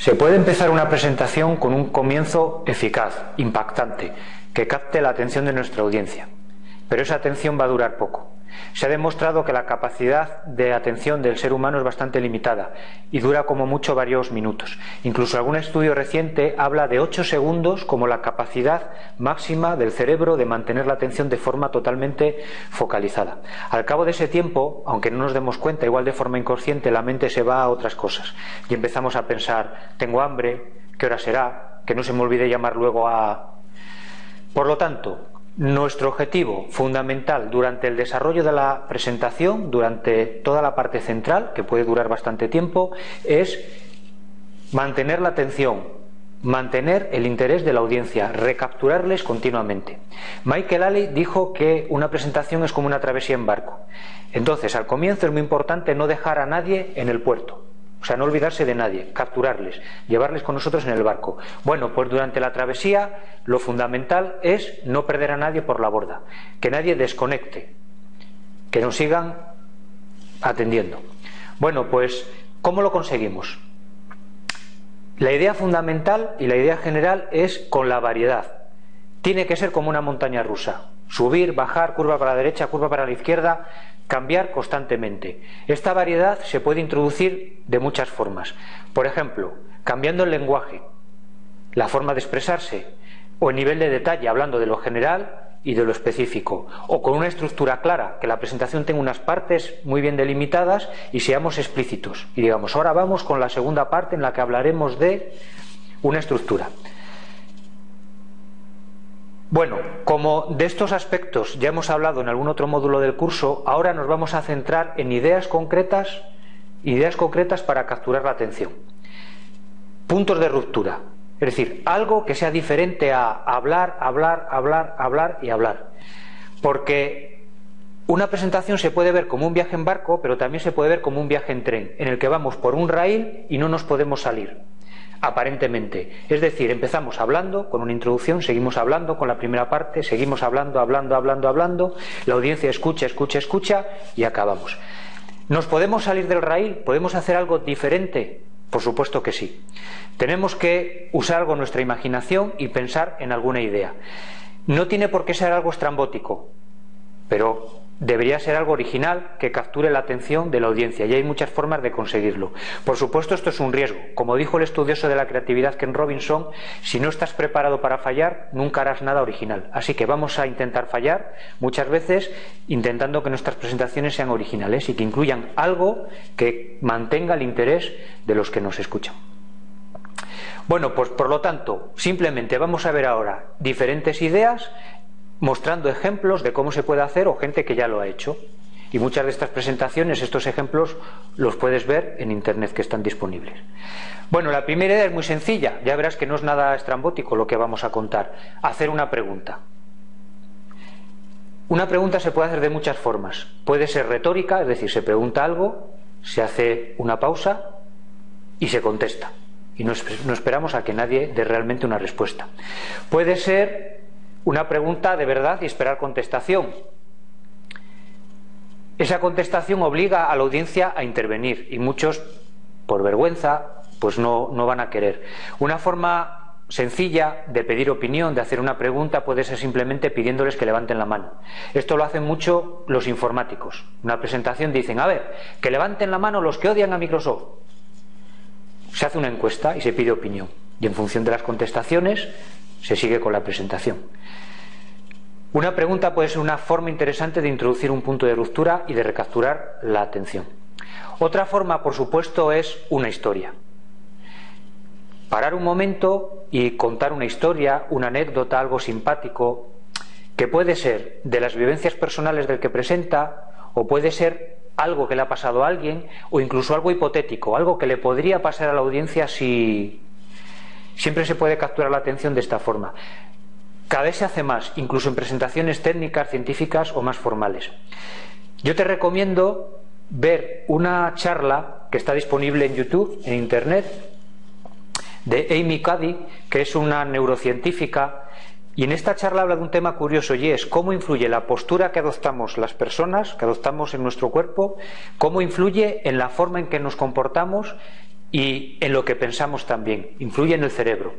Se puede empezar una presentación con un comienzo eficaz, impactante, que capte la atención de nuestra audiencia, pero esa atención va a durar poco. Se ha demostrado que la capacidad de atención del ser humano es bastante limitada y dura como mucho varios minutos. Incluso algún estudio reciente habla de ocho segundos como la capacidad máxima del cerebro de mantener la atención de forma totalmente focalizada. Al cabo de ese tiempo, aunque no nos demos cuenta, igual de forma inconsciente, la mente se va a otras cosas y empezamos a pensar, tengo hambre, ¿qué hora será? Que no se me olvide llamar luego a... Por lo tanto, nuestro objetivo fundamental durante el desarrollo de la presentación, durante toda la parte central, que puede durar bastante tiempo, es mantener la atención, mantener el interés de la audiencia, recapturarles continuamente. Michael Alley dijo que una presentación es como una travesía en barco. Entonces, al comienzo es muy importante no dejar a nadie en el puerto. O sea, no olvidarse de nadie, capturarles, llevarles con nosotros en el barco. Bueno, pues durante la travesía lo fundamental es no perder a nadie por la borda, que nadie desconecte, que nos sigan atendiendo. Bueno, pues, ¿cómo lo conseguimos? La idea fundamental y la idea general es con la variedad. Tiene que ser como una montaña rusa. Subir, bajar, curva para la derecha, curva para la izquierda, cambiar constantemente. Esta variedad se puede introducir de muchas formas. Por ejemplo, cambiando el lenguaje, la forma de expresarse, o el nivel de detalle, hablando de lo general y de lo específico, o con una estructura clara, que la presentación tenga unas partes muy bien delimitadas y seamos explícitos. Y digamos, ahora vamos con la segunda parte en la que hablaremos de una estructura. Bueno, como de estos aspectos ya hemos hablado en algún otro módulo del curso, ahora nos vamos a centrar en ideas concretas, ideas concretas para capturar la atención. Puntos de ruptura, es decir, algo que sea diferente a hablar, hablar, hablar, hablar y hablar. Porque una presentación se puede ver como un viaje en barco, pero también se puede ver como un viaje en tren, en el que vamos por un rail y no nos podemos salir aparentemente. Es decir, empezamos hablando con una introducción, seguimos hablando con la primera parte, seguimos hablando, hablando, hablando, hablando, la audiencia escucha, escucha, escucha y acabamos. ¿Nos podemos salir del raíl? ¿Podemos hacer algo diferente? Por supuesto que sí. Tenemos que usar algo nuestra imaginación y pensar en alguna idea. No tiene por qué ser algo estrambótico, pero debería ser algo original que capture la atención de la audiencia y hay muchas formas de conseguirlo. Por supuesto, esto es un riesgo. Como dijo el estudioso de la creatividad Ken Robinson, si no estás preparado para fallar, nunca harás nada original. Así que vamos a intentar fallar muchas veces intentando que nuestras presentaciones sean originales y que incluyan algo que mantenga el interés de los que nos escuchan. Bueno, pues por lo tanto, simplemente vamos a ver ahora diferentes ideas mostrando ejemplos de cómo se puede hacer o gente que ya lo ha hecho. Y muchas de estas presentaciones, estos ejemplos, los puedes ver en Internet que están disponibles. Bueno, la primera idea es muy sencilla. Ya verás que no es nada estrambótico lo que vamos a contar. Hacer una pregunta. Una pregunta se puede hacer de muchas formas. Puede ser retórica, es decir, se pregunta algo, se hace una pausa y se contesta. Y no, esperamos a que nadie dé realmente una respuesta. Puede ser una pregunta de verdad y esperar contestación. Esa contestación obliga a la audiencia a intervenir y muchos, por vergüenza, pues no, no van a querer. Una forma sencilla de pedir opinión, de hacer una pregunta, puede ser simplemente pidiéndoles que levanten la mano. Esto lo hacen mucho los informáticos. Una presentación dicen, a ver, que levanten la mano los que odian a Microsoft. Se hace una encuesta y se pide opinión. Y en función de las contestaciones se sigue con la presentación. Una pregunta puede ser una forma interesante de introducir un punto de ruptura y de recapturar la atención. Otra forma, por supuesto, es una historia. Parar un momento y contar una historia, una anécdota, algo simpático, que puede ser de las vivencias personales del que presenta o puede ser algo que le ha pasado a alguien o incluso algo hipotético, algo que le podría pasar a la audiencia si Siempre se puede capturar la atención de esta forma. Cada vez se hace más, incluso en presentaciones técnicas, científicas o más formales. Yo te recomiendo ver una charla que está disponible en YouTube, en Internet, de Amy Cuddy, que es una neurocientífica, y en esta charla habla de un tema curioso y es cómo influye la postura que adoptamos las personas, que adoptamos en nuestro cuerpo, cómo influye en la forma en que nos comportamos y en lo que pensamos también, influye en el cerebro.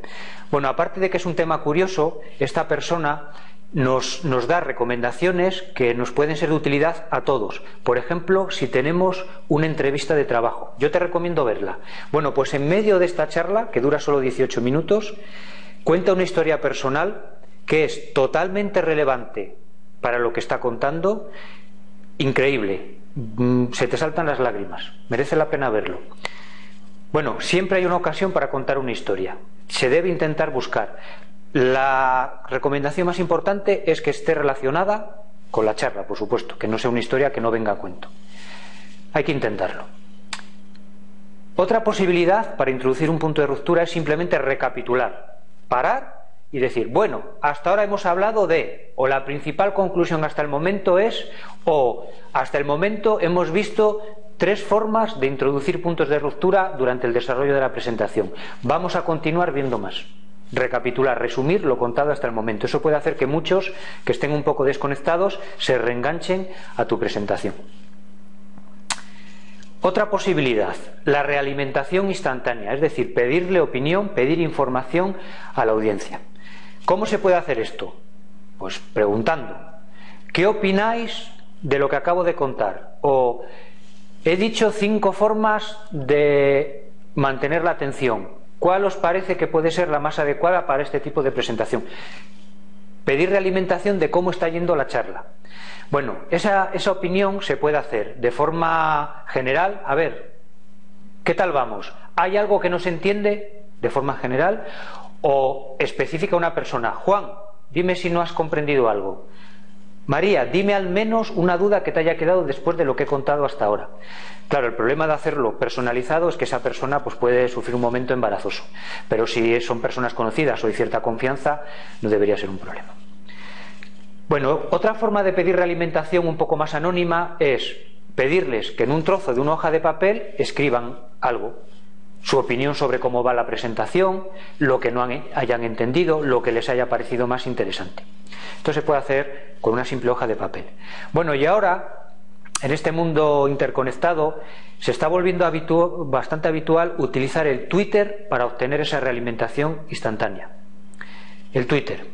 Bueno, aparte de que es un tema curioso, esta persona nos, nos, da recomendaciones que nos pueden ser de utilidad a todos. Por ejemplo, si tenemos una entrevista de trabajo, yo te recomiendo verla. Bueno, pues en medio de esta charla, que dura solo 18 minutos, cuenta una historia personal que es totalmente relevante para lo que está contando, increíble. Mm, se te saltan las lágrimas, merece la pena verlo. Bueno, siempre hay una ocasión para contar una historia. Se debe intentar buscar. La recomendación más importante es que esté relacionada con la charla, por supuesto, que no sea una historia que no venga a cuento. Hay que intentarlo. Otra posibilidad para introducir un punto de ruptura es simplemente recapitular, parar y decir, bueno, hasta ahora hemos hablado de, o la principal conclusión hasta el momento es, o hasta el momento hemos visto tres formas de introducir puntos de ruptura durante el desarrollo de la presentación. Vamos a continuar viendo más recapitular, resumir lo contado hasta el momento. Eso puede hacer que muchos que estén un poco desconectados se reenganchen a tu presentación. Otra posibilidad, la realimentación instantánea, es decir, pedirle opinión, pedir información a la audiencia. ¿Cómo se puede hacer esto? Pues preguntando, ¿qué opináis de lo que acabo de contar? O he dicho cinco formas de mantener la atención. ¿Cuál os parece que puede ser la más adecuada para este tipo de presentación? Pedir realimentación de cómo está yendo la charla. Bueno, esa, esa opinión se puede hacer de forma general. A ver, ¿qué tal vamos? ¿Hay algo que no se entiende de forma general? O específica una persona. Juan, dime si no has comprendido algo. María, dime al menos una duda que te haya quedado después de lo que he contado hasta ahora. Claro, el problema de hacerlo personalizado es que esa persona pues, puede sufrir un momento embarazoso. Pero si son personas conocidas o hay cierta confianza, no debería ser un problema. Bueno, otra forma de pedir realimentación un poco más anónima es pedirles que en un trozo de una hoja de papel escriban algo, su opinión sobre cómo va la presentación, lo que no hayan entendido, lo que les haya parecido más interesante. Esto se puede hacer con una simple hoja de papel. Bueno, y ahora, en este mundo interconectado, se está volviendo bastante habitual utilizar el Twitter para obtener esa realimentación instantánea. El Twitter.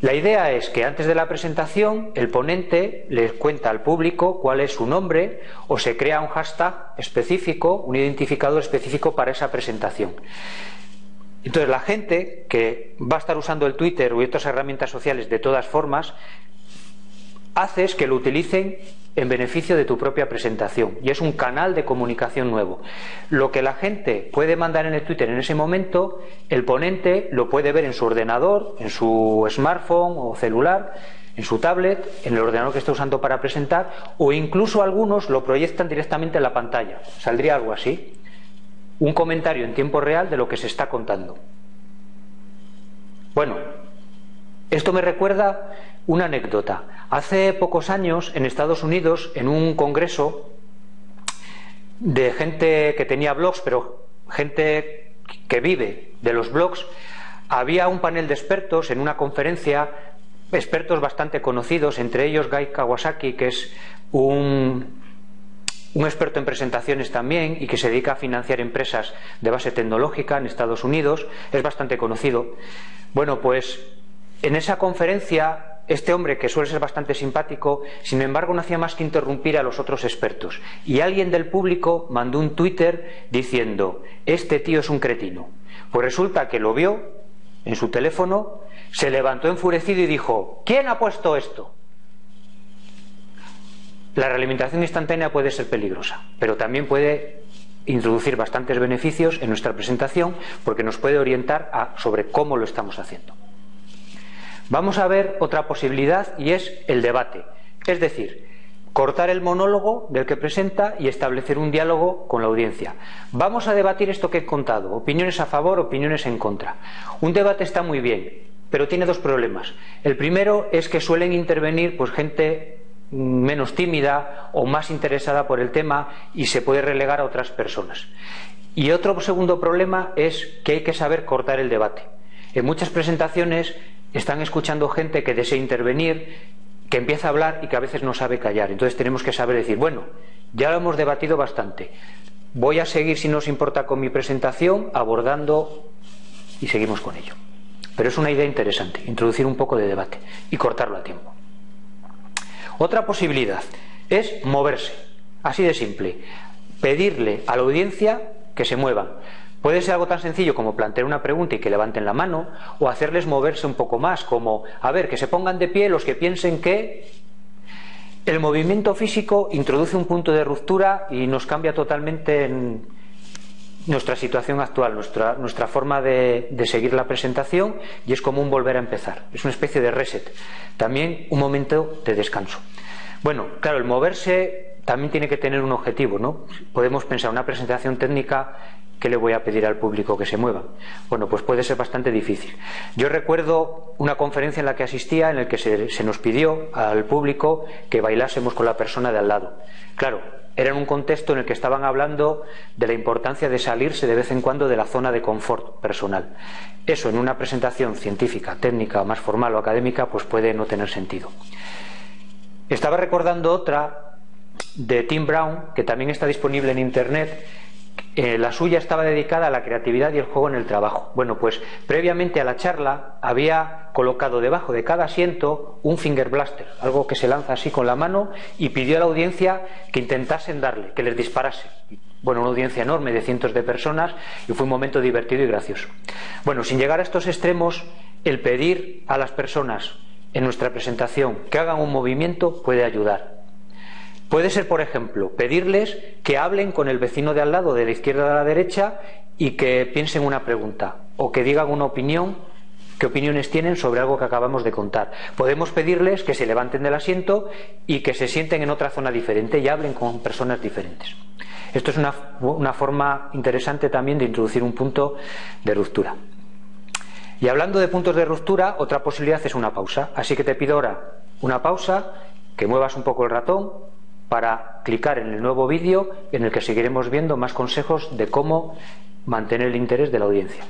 La idea es que antes de la presentación el ponente le cuenta al público cuál es su nombre o se crea un hashtag específico, un identificador específico para esa presentación. Entonces la gente que va a estar usando el Twitter u otras herramientas sociales de todas formas, haces que lo utilicen en beneficio de tu propia presentación y es un canal de comunicación nuevo. Lo que la gente puede mandar en el Twitter en ese momento, el ponente lo puede ver en su ordenador, en su smartphone o celular, en su tablet, en el ordenador que está usando para presentar o incluso algunos lo proyectan directamente en la pantalla. Saldría algo así. Un comentario en tiempo real de lo que se está contando. Bueno, esto me recuerda una anécdota. Hace pocos años, en Estados Unidos, en un congreso de gente que tenía blogs, pero gente que vive de los blogs, había un panel de expertos en una conferencia, expertos bastante conocidos, entre ellos Guy Kawasaki, que es un, un experto en presentaciones también y que se dedica a financiar empresas de base tecnológica en Estados Unidos, es bastante conocido. Bueno, pues en esa conferencia este hombre, que suele ser bastante simpático, sin embargo no hacía más que interrumpir a los otros expertos. Y alguien del público mandó un Twitter diciendo, este tío es un cretino. Pues resulta que lo vio en su teléfono, se levantó enfurecido y dijo, ¿quién ha puesto esto? La realimentación instantánea puede ser peligrosa, pero también puede introducir bastantes beneficios en nuestra presentación porque nos puede orientar sobre cómo lo estamos haciendo. Vamos a ver otra posibilidad y es el debate. Es decir, cortar el monólogo del que presenta y establecer un diálogo con la audiencia. Vamos a debatir esto que he contado, opiniones a favor, opiniones en contra. Un debate está muy bien, pero tiene dos problemas. El primero es que suelen intervenir pues gente menos tímida o más interesada por el tema y se puede relegar a otras personas. Y otro segundo problema es que hay que saber cortar el debate. En muchas presentaciones están escuchando gente que desea intervenir, que empieza a hablar y que a veces no sabe callar. Entonces tenemos que saber decir, bueno, ya lo hemos debatido bastante. voy a seguir, si no os importa, con mi presentación, abordando y seguimos con ello. Pero es una idea interesante, introducir un poco de debate y cortarlo a tiempo. Otra posibilidad es moverse, así de simple, pedirle a la audiencia que se muevan. Puede ser algo tan sencillo como plantear una pregunta y que levanten la mano, o hacerles moverse un poco más, como, a ver, que se pongan de pie los que piensen que el movimiento físico introduce un punto de ruptura y nos cambia totalmente en nuestra situación actual, nuestra, nuestra forma de, seguir la presentación y es como un volver a empezar. Es una especie de reset. También un momento de descanso. Bueno, claro, el moverse también tiene que tener un objetivo, ¿no? Podemos pensar una presentación técnica ¿Qué le voy a pedir al público que se mueva? Bueno, pues puede ser bastante difícil. Yo recuerdo una conferencia en la que asistía en la que se, se, nos pidió al público que bailásemos con la persona de al lado. Claro, era en un contexto en el que estaban hablando de la importancia de salirse de vez en cuando de la zona de confort personal. Eso en una presentación científica, técnica, más formal o académica, pues puede no tener sentido. Estaba recordando otra de Tim Brown, que también está disponible en Internet, eh, la suya estaba dedicada a la creatividad y el juego en el trabajo. Bueno, pues previamente a la charla había colocado debajo de cada asiento un finger blaster, algo que se lanza así con la mano, y pidió a la audiencia que intentasen darle, que les disparase. Bueno, una audiencia enorme de cientos de personas y fue un momento divertido y gracioso. Bueno, sin llegar a estos extremos, el pedir a las personas en nuestra presentación que hagan un movimiento puede ayudar. Puede ser, por ejemplo, pedirles que hablen con el vecino de al lado, de la izquierda a la derecha, y que piensen una pregunta o que digan una opinión, qué opiniones tienen sobre algo que acabamos de contar. Podemos pedirles que se levanten del asiento y que se sienten en otra zona diferente y hablen con personas diferentes. Esto es una, una forma interesante también de introducir un punto de ruptura. Y hablando de puntos de ruptura, otra posibilidad es una pausa. Así que te pido ahora una pausa, que muevas un poco el ratón, para clicar en el nuevo vídeo en el que seguiremos viendo más consejos de cómo mantener el interés de la audiencia.